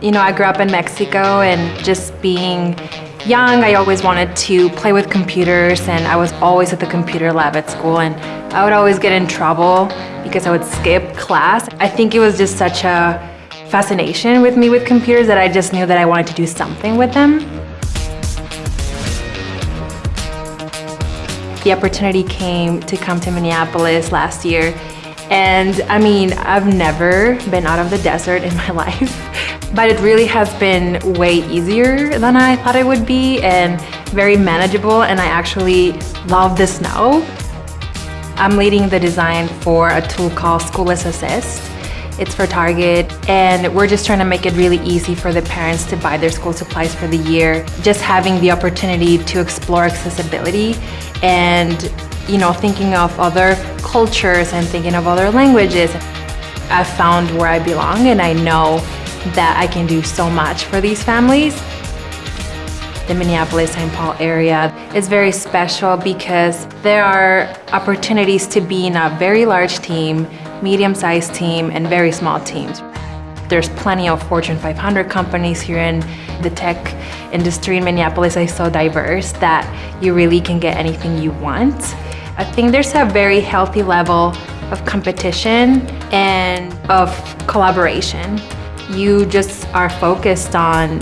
You know, I grew up in Mexico and just being young, I always wanted to play with computers and I was always at the computer lab at school and I would always get in trouble because I would skip class. I think it was just such a fascination with me with computers that I just knew that I wanted to do something with them. The opportunity came to come to Minneapolis last year and I mean, I've never been out of the desert in my life, but it really has been way easier than I thought it would be and very manageable and I actually love this now. I'm leading the design for a tool called School List Assist. It's for Target and we're just trying to make it really easy for the parents to buy their school supplies for the year. Just having the opportunity to explore accessibility and you know, thinking of other cultures and thinking of other languages. I found where I belong and I know that I can do so much for these families. The Minneapolis-St. Paul area is very special because there are opportunities to be in a very large team, medium-sized team, and very small teams. There's plenty of Fortune 500 companies here in the tech industry in Minneapolis is so diverse that you really can get anything you want. I think there's a very healthy level of competition and of collaboration. You just are focused on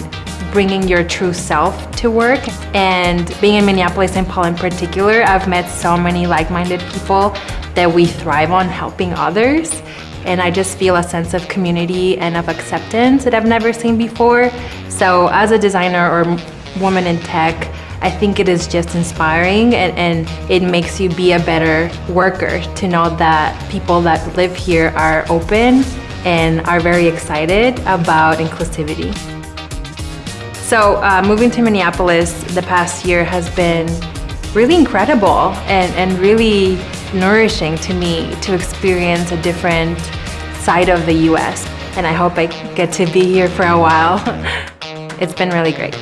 bringing your true self to work and being in Minneapolis-St. Paul in particular, I've met so many like-minded people that we thrive on helping others and I just feel a sense of community and of acceptance that I've never seen before. So as a designer or woman in tech, I think it is just inspiring and, and, it makes you be a better worker to know that people that live here are open and are very excited about inclusivity. So uh, moving to Minneapolis the past year has been really incredible and, and really nourishing to me to experience a different side of the US. And I hope I get to be here for a while. it's been really great.